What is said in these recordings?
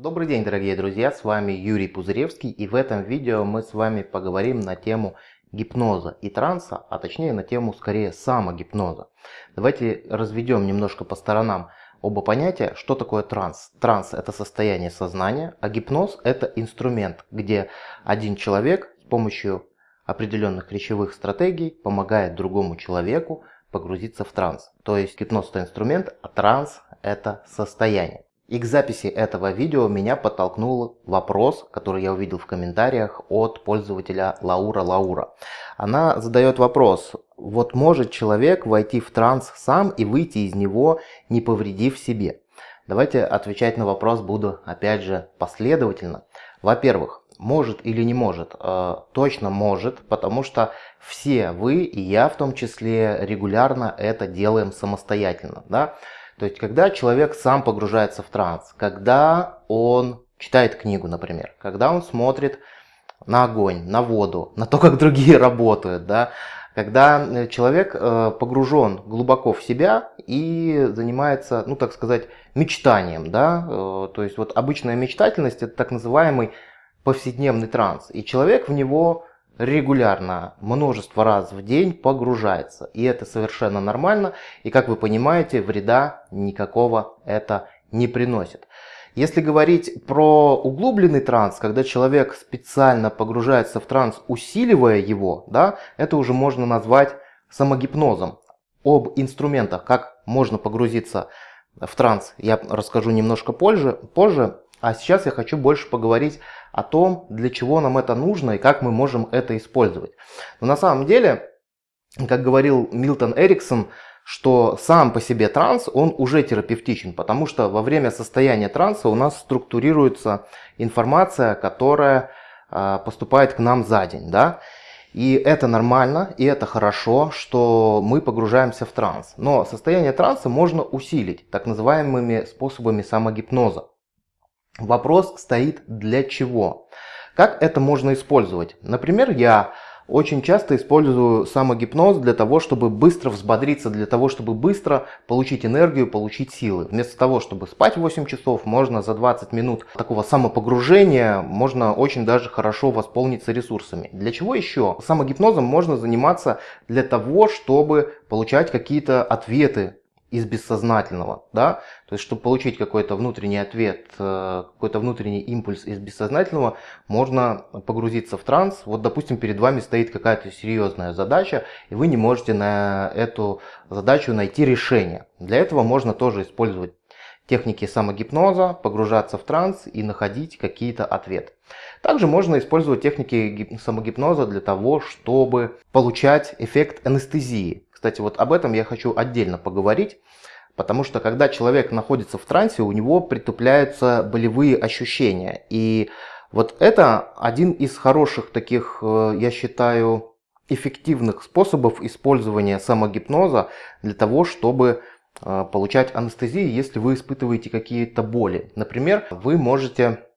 Добрый день, дорогие друзья, с вами Юрий Пузыревский и в этом видео мы с вами поговорим на тему гипноза и транса, а точнее на тему скорее самогипноза. Давайте разведем немножко по сторонам оба понятия, что такое транс. Транс это состояние сознания, а гипноз это инструмент, где один человек с помощью определенных речевых стратегий помогает другому человеку погрузиться в транс. То есть гипноз это инструмент, а транс это состояние. И к записи этого видео меня подтолкнул вопрос, который я увидел в комментариях от пользователя Лаура Лаура. Она задает вопрос, вот может человек войти в транс сам и выйти из него, не повредив себе? Давайте отвечать на вопрос буду опять же последовательно. Во-первых, может или не может? Э, точно может, потому что все вы и я в том числе регулярно это делаем самостоятельно. Да? То есть, когда человек сам погружается в транс, когда он читает книгу, например, когда он смотрит на огонь, на воду, на то, как другие работают, да, когда э, человек э, погружен глубоко в себя и занимается, ну так сказать, мечтанием, да, э, то есть вот обычная мечтательность это так называемый повседневный транс, и человек в него регулярно, множество раз в день погружается. И это совершенно нормально. И как вы понимаете, вреда никакого это не приносит. Если говорить про углубленный транс, когда человек специально погружается в транс, усиливая его, да, это уже можно назвать самогипнозом. Об инструментах, как можно погрузиться в транс, я расскажу немножко позже. позже. А сейчас я хочу больше поговорить о том, для чего нам это нужно и как мы можем это использовать. Но на самом деле, как говорил Милтон Эриксон, что сам по себе транс, он уже терапевтичен, потому что во время состояния транса у нас структурируется информация, которая а, поступает к нам за день. Да? И это нормально, и это хорошо, что мы погружаемся в транс. Но состояние транса можно усилить так называемыми способами самогипноза. Вопрос стоит для чего? Как это можно использовать? Например, я очень часто использую самогипноз для того, чтобы быстро взбодриться, для того, чтобы быстро получить энергию, получить силы. Вместо того, чтобы спать 8 часов, можно за 20 минут такого самопогружения, можно очень даже хорошо восполниться ресурсами. Для чего еще? Самогипнозом можно заниматься для того, чтобы получать какие-то ответы из бессознательного, да, то есть, чтобы получить какой-то внутренний ответ, э, какой-то внутренний импульс из бессознательного, можно погрузиться в транс. Вот, допустим, перед вами стоит какая-то серьезная задача, и вы не можете на эту задачу найти решение. Для этого можно тоже использовать техники самогипноза, погружаться в транс и находить какие-то ответы. Также можно использовать техники самогипноза для того, чтобы получать эффект анестезии. Кстати, вот об этом я хочу отдельно поговорить, потому что когда человек находится в трансе, у него притупляются болевые ощущения. И вот это один из хороших таких, э, я считаю, эффективных способов использования самогипноза для того, чтобы э, получать анестезию, если вы испытываете какие-то боли. Например, вы можете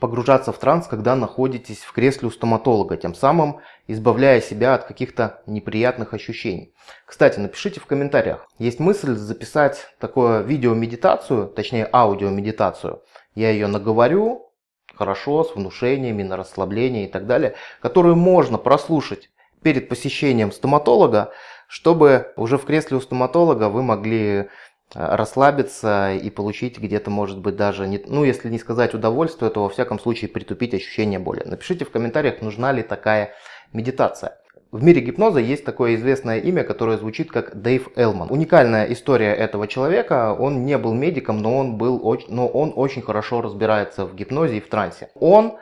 погружаться в транс, когда находитесь в кресле у стоматолога, тем самым избавляя себя от каких-то неприятных ощущений. Кстати, напишите в комментариях, есть мысль записать такое видео-медитацию, точнее аудио-медитацию. Я ее наговорю хорошо, с внушениями, на расслабление и так далее, которую можно прослушать перед посещением стоматолога, чтобы уже в кресле у стоматолога вы могли расслабиться и получить где-то, может быть, даже, не, ну, если не сказать удовольствие, то во всяком случае притупить ощущение боли. Напишите в комментариях, нужна ли такая медитация. В мире гипноза есть такое известное имя, которое звучит как Дэйв Элман. Уникальная история этого человека, он не был медиком, но он, был, но он очень хорошо разбирается в гипнозе и в трансе. Он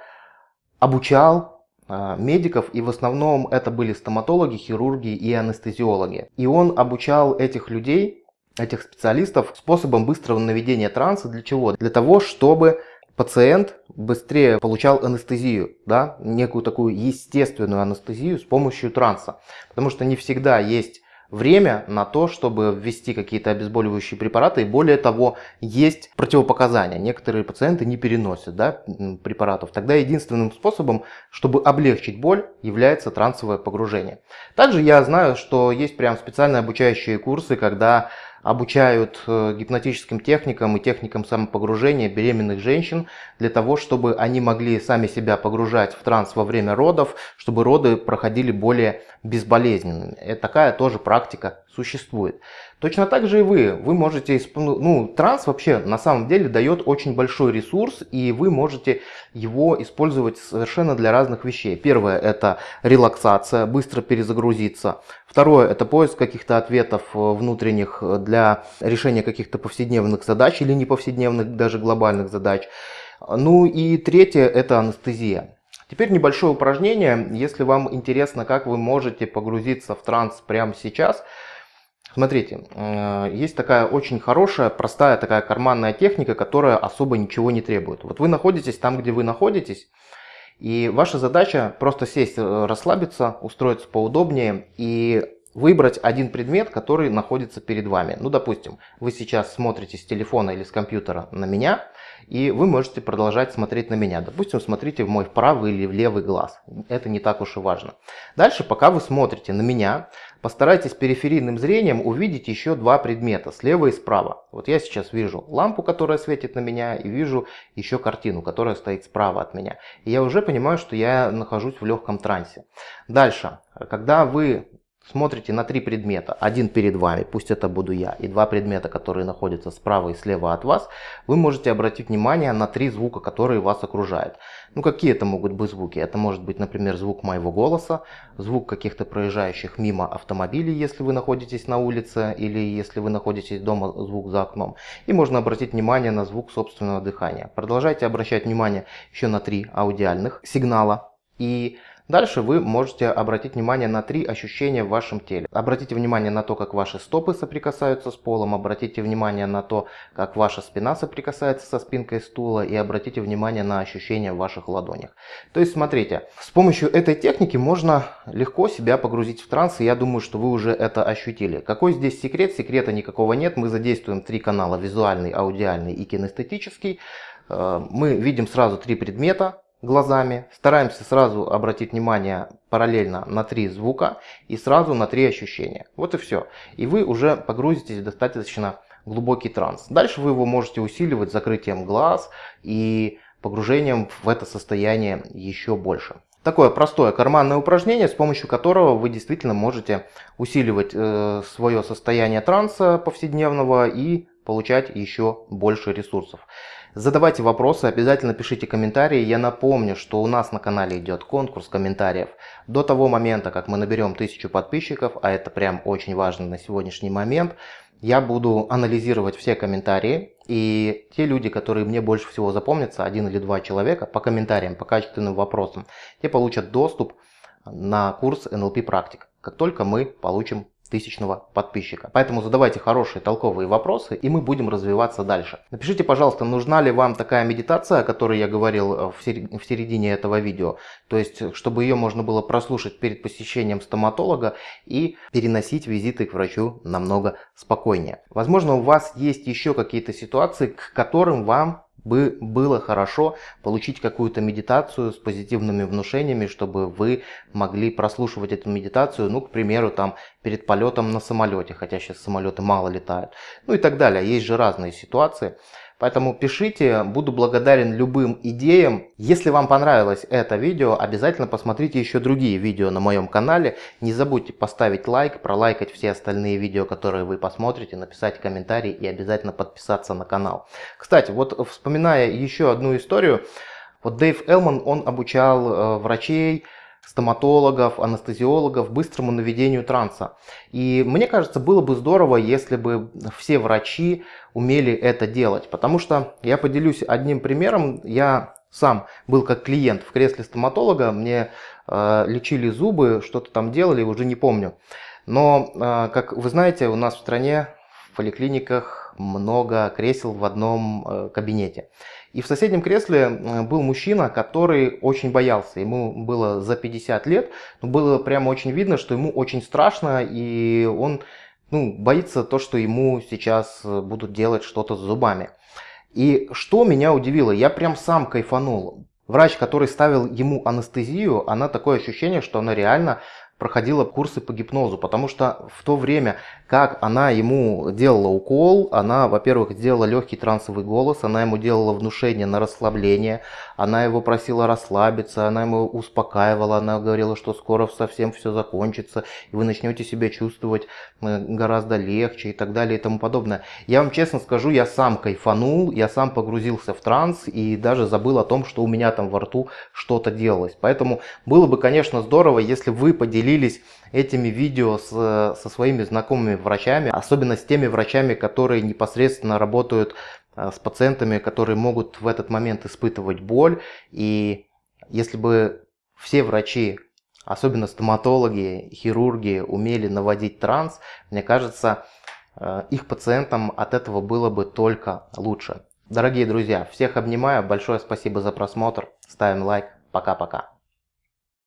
обучал э, медиков, и в основном это были стоматологи, хирурги и анестезиологи. И он обучал этих людей этих специалистов способом быстрого наведения транса. Для чего? Для того, чтобы пациент быстрее получал анестезию, да, некую такую естественную анестезию с помощью транса. Потому что не всегда есть время на то, чтобы ввести какие-то обезболивающие препараты. И более того, есть противопоказания. Некоторые пациенты не переносят да, препаратов. Тогда единственным способом, чтобы облегчить боль, является трансовое погружение. Также я знаю, что есть прям специальные обучающие курсы, когда обучают э, гипнотическим техникам и техникам самопогружения беременных женщин для того, чтобы они могли сами себя погружать в транс во время родов, чтобы роды проходили более безболезненными. И такая тоже практика существует. Точно так же и вы. Вы можете, ну, ну, транс вообще на самом деле дает очень большой ресурс, и вы можете его использовать совершенно для разных вещей. Первое это релаксация, быстро перезагрузиться. Второе это поиск каких-то ответов э, внутренних для решения каких-то повседневных задач или не повседневных, даже глобальных задач. Ну и третье это анестезия. Теперь небольшое упражнение. Если вам интересно, как вы можете погрузиться в транс прямо сейчас, Смотрите, э, есть такая очень хорошая, простая такая карманная техника, которая особо ничего не требует. Вот вы находитесь там, где вы находитесь, и ваша задача просто сесть, э, расслабиться, устроиться поудобнее и выбрать один предмет, который находится перед вами. Ну, допустим, вы сейчас смотрите с телефона или с компьютера на меня, и вы можете продолжать смотреть на меня. Допустим, смотрите в мой правый или в левый глаз. Это не так уж и важно. Дальше, пока вы смотрите на меня, постарайтесь периферийным зрением увидеть еще два предмета, слева и справа. Вот я сейчас вижу лампу, которая светит на меня, и вижу еще картину, которая стоит справа от меня. И я уже понимаю, что я нахожусь в легком трансе. Дальше, когда вы смотрите на три предмета, один перед вами, пусть это буду я, и два предмета, которые находятся справа и слева от вас, вы можете обратить внимание на три звука, которые вас окружают. Ну какие это могут быть звуки? Это может быть, например, звук моего голоса, звук каких-то проезжающих мимо автомобилей, если вы находитесь на улице, или если вы находитесь дома, звук за окном. И можно обратить внимание на звук собственного дыхания. Продолжайте обращать внимание еще на три аудиальных сигнала. И Дальше вы можете обратить внимание на три ощущения в вашем теле. Обратите внимание на то, как ваши стопы соприкасаются с полом, обратите внимание на то, как ваша спина соприкасается со спинкой стула и обратите внимание на ощущения в ваших ладонях. То есть смотрите, с помощью этой техники можно легко себя погрузить в транс, и я думаю, что вы уже это ощутили. Какой здесь секрет? Секрета никакого нет. Мы задействуем три канала, визуальный, аудиальный и кинестетический. Э, мы видим сразу три предмета, глазами. Стараемся сразу обратить внимание параллельно на три звука и сразу на три ощущения. Вот и все. И вы уже погрузитесь в достаточно глубокий транс. Дальше вы его можете усиливать закрытием глаз и погружением в это состояние еще больше. Такое простое карманное упражнение, с помощью которого вы действительно можете усиливать э, свое состояние транса повседневного и получать еще больше ресурсов. Задавайте вопросы, обязательно пишите комментарии. Я напомню, что у нас на канале идет конкурс комментариев. До того момента, как мы наберем 1000 подписчиков, а это прям очень важно на сегодняшний момент, я буду анализировать все комментарии. И те люди, которые мне больше всего запомнятся, один или два человека, по комментариям, по качественным вопросам, те получат доступ на курс NLP практик, как только мы получим тысячного подписчика. Поэтому задавайте хорошие толковые вопросы, и мы будем развиваться дальше. Напишите, пожалуйста, нужна ли вам такая медитация, о которой я говорил э, в середине этого видео. То есть, чтобы ее можно было прослушать перед посещением стоматолога и переносить визиты к врачу намного спокойнее. Возможно, у вас есть еще какие-то ситуации, к которым вам бы было хорошо получить какую-то медитацию с позитивными внушениями, чтобы вы могли прослушивать эту медитацию, ну, к примеру, там, перед полетом на самолете, хотя сейчас самолеты мало летают, ну и так далее. Есть же разные ситуации. Поэтому пишите, буду благодарен любым идеям. Если вам понравилось это видео, обязательно посмотрите еще другие видео на моем канале. Не забудьте поставить лайк, пролайкать все остальные видео, которые вы посмотрите, написать комментарий и обязательно подписаться на канал. Кстати, вот вспоминая еще одну историю, вот Дэйв Элман, он обучал э, врачей, стоматологов, анестезиологов быстрому наведению транса. И мне кажется, было бы здорово, если бы все врачи умели это делать. Потому что я поделюсь одним примером. Я сам был как клиент в кресле стоматолога, мне э, лечили зубы, что-то там делали, уже не помню. Но, э, как вы знаете, у нас в стране в поликлиниках много кресел в одном э, кабинете. И в соседнем кресле э, был мужчина, который очень боялся. Ему было за 50 лет, но было прямо очень видно, что ему очень страшно, и он ну, боится то, что ему сейчас э, будут делать что-то с зубами. И что меня удивило, я прям сам кайфанул. Врач, который ставил ему анестезию, она такое ощущение, что она реально проходила курсы по гипнозу, потому что в то время, как она ему делала укол, она, во-первых, сделала легкий трансовый голос, она ему делала внушение на расслабление, она его просила расслабиться, она ему успокаивала, она говорила, что скоро совсем все закончится, и вы начнете себя чувствовать э, гораздо легче и так далее и тому подобное. Я вам честно скажу, я сам кайфанул, я сам погрузился в транс и даже забыл о том, что у меня там во рту что-то делалось. Поэтому было бы, конечно, здорово, если вы поделились этими видео с, со своими знакомыми врачами, особенно с теми врачами, которые непосредственно работают э, с пациентами, которые могут в этот момент испытывать боль. И если бы все врачи, особенно стоматологи, хирурги, умели наводить транс, мне кажется, э, их пациентам от этого было бы только лучше. Дорогие друзья, всех обнимаю, большое спасибо за просмотр, ставим лайк, пока-пока.